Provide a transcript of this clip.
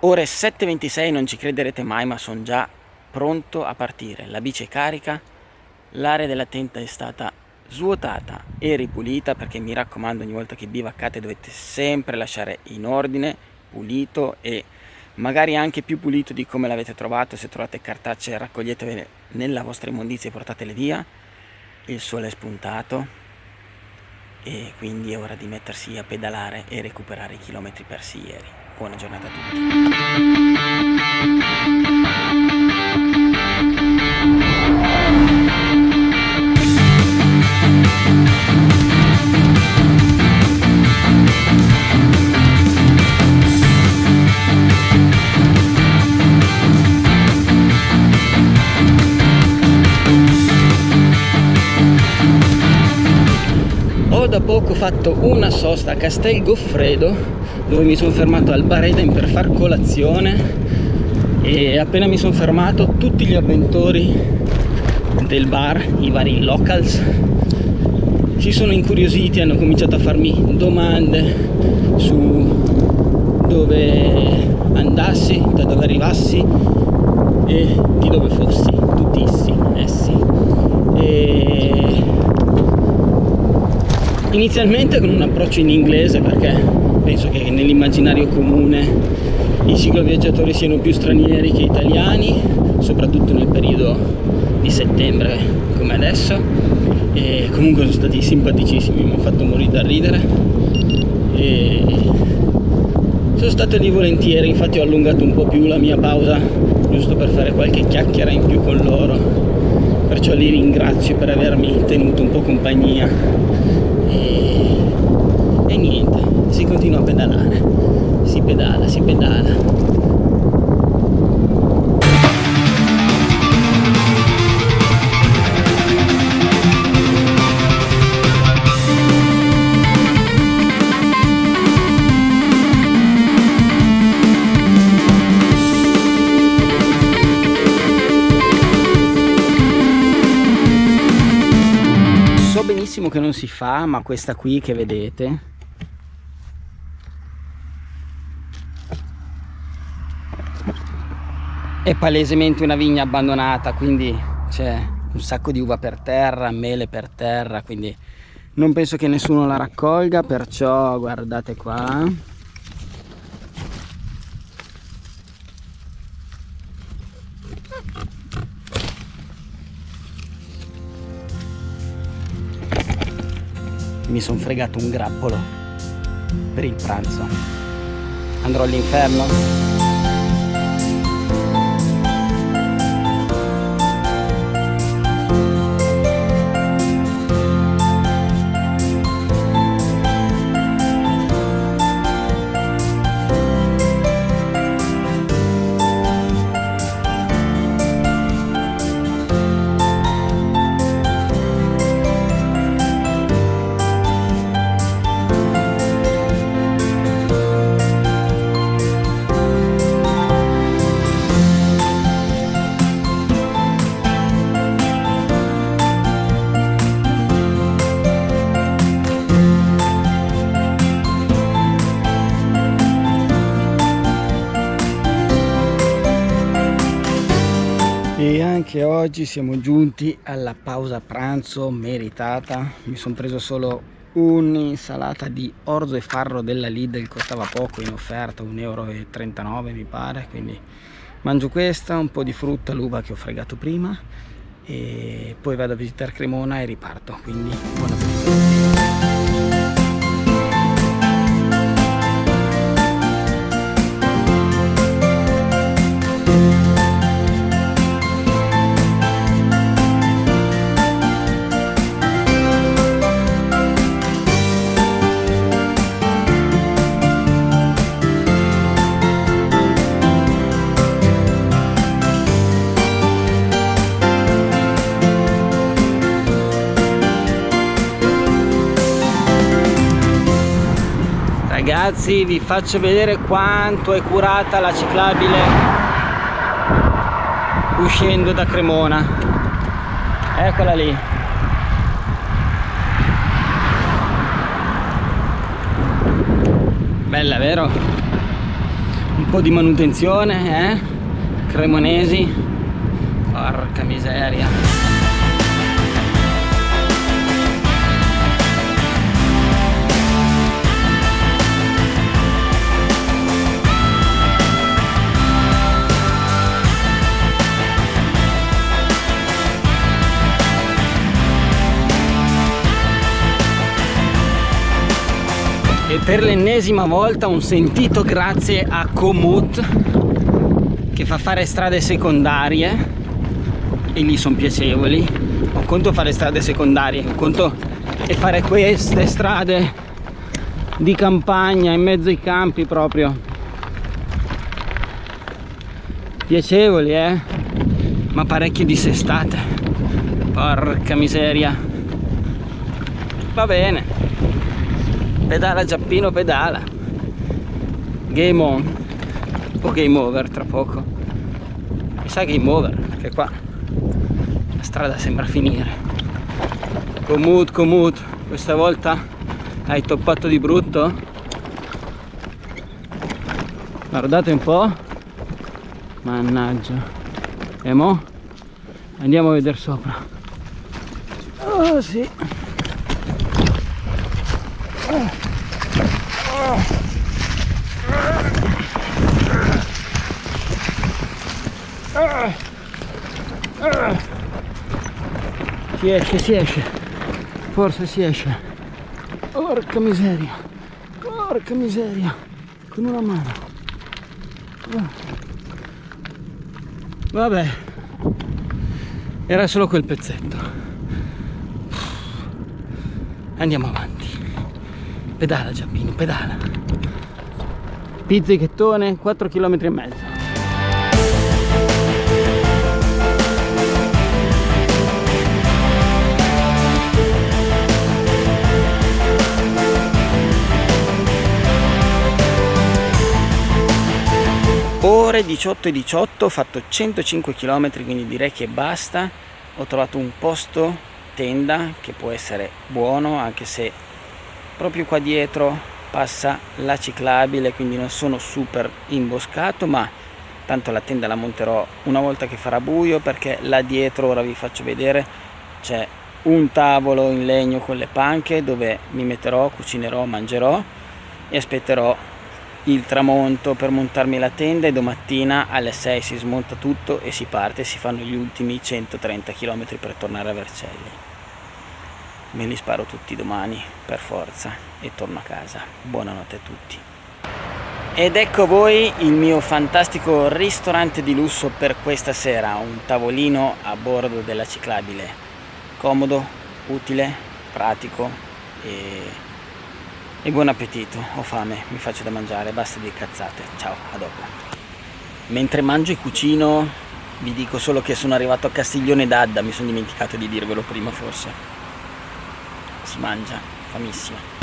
ore 7.26 non ci crederete mai ma sono già pronto a partire. La bici è carica l'area della tenda è stata svuotata e ripulita perché mi raccomando ogni volta che bivaccate dovete sempre lasciare in ordine pulito e magari anche più pulito di come l'avete trovato. Se trovate cartacce raccoglietevele nella vostra immondizia e portatele via. Il sole è spuntato e quindi è ora di mettersi a pedalare e recuperare i chilometri persi ieri buona giornata a tutti. Da poco fatto una sosta a Castel Goffredo dove mi sono fermato al Bar Eden per far colazione e appena mi sono fermato tutti gli avventori del bar, i vari locals si sono incuriositi, hanno cominciato a farmi domande su dove andassi, da dove arrivassi e di dove fossi, tuttissimi essi. E inizialmente con un approccio in inglese perché penso che nell'immaginario comune i cicloviaggiatori siano più stranieri che italiani soprattutto nel periodo di settembre come adesso. E comunque sono stati simpaticissimi mi hanno fatto morire da ridere. E sono stato lì volentieri infatti ho allungato un po' più la mia pausa giusto per fare qualche chiacchiera in più con loro. Perciò li ringrazio per avermi tenuto un po' compagnia. E, e niente continua a pedalare. Si pedala si pedala. Benissimo che non si fa ma questa qui che vedete è palesemente una vigna abbandonata quindi c'è un sacco di uva per terra mele per terra quindi non penso che nessuno la raccolga perciò guardate qua. Mi sono fregato un grappolo per il pranzo. Andrò all'inferno anche oggi siamo giunti alla pausa pranzo meritata. Mi sono preso solo un'insalata di orzo e farro della Lidl costava poco in offerta 1,39 euro mi pare quindi mangio questa un po' di frutta l'uva che ho fregato prima e poi vado a visitare Cremona e riparto quindi buon appetito ragazzi vi faccio vedere quanto è curata la ciclabile uscendo da Cremona. Eccola lì. Bella vero? un po' di manutenzione eh? Cremonesi. Porca miseria per l'ennesima volta un sentito grazie a Komoot che fa fare strade secondarie e lì sono piacevoli. Un conto fare strade secondarie un conto è fare queste strade di campagna in mezzo ai campi proprio. Piacevoli eh? Ma parecchio dissestate. Porca miseria. Va bene pedala Giappino pedala. Game on. O game over tra poco. Mi sa game over perché qua la strada sembra finire. Comut comut questa volta hai toppato di brutto? Guardate un po' mannaggia. E mo? Andiamo a vedere sopra. Oh sì si esce, si esce. Forse si esce. Porca miseria. Porca miseria. Con una mano. Vabbè. Era solo quel pezzetto. Andiamo avanti. Pedala Giappino, pedala. Pizzichettone, 4 km e mezzo. ore 18 e 18 ho fatto 105 km quindi direi che basta ho trovato un posto tenda che può essere buono anche se proprio qua dietro passa la ciclabile quindi non sono super imboscato ma tanto la tenda la monterò una volta che farà buio perché là dietro ora vi faccio vedere c'è un tavolo in legno con le panche dove mi metterò, cucinerò, mangerò e aspetterò il tramonto per montarmi la tenda e domattina alle 6 si smonta tutto e si parte si fanno gli ultimi 130 km per tornare a Vercelli me li sparo tutti domani per forza e torno a casa. Buonanotte a tutti. Ed ecco voi il mio fantastico ristorante di lusso per questa sera un tavolino a bordo della ciclabile. Comodo, utile, pratico e e buon appetito, ho fame, mi faccio da mangiare, basta di cazzate, ciao, a dopo. Mentre mangio e cucino vi dico solo che sono arrivato a Castiglione d'Adda, mi sono dimenticato di dirvelo prima forse. Si mangia, famissima.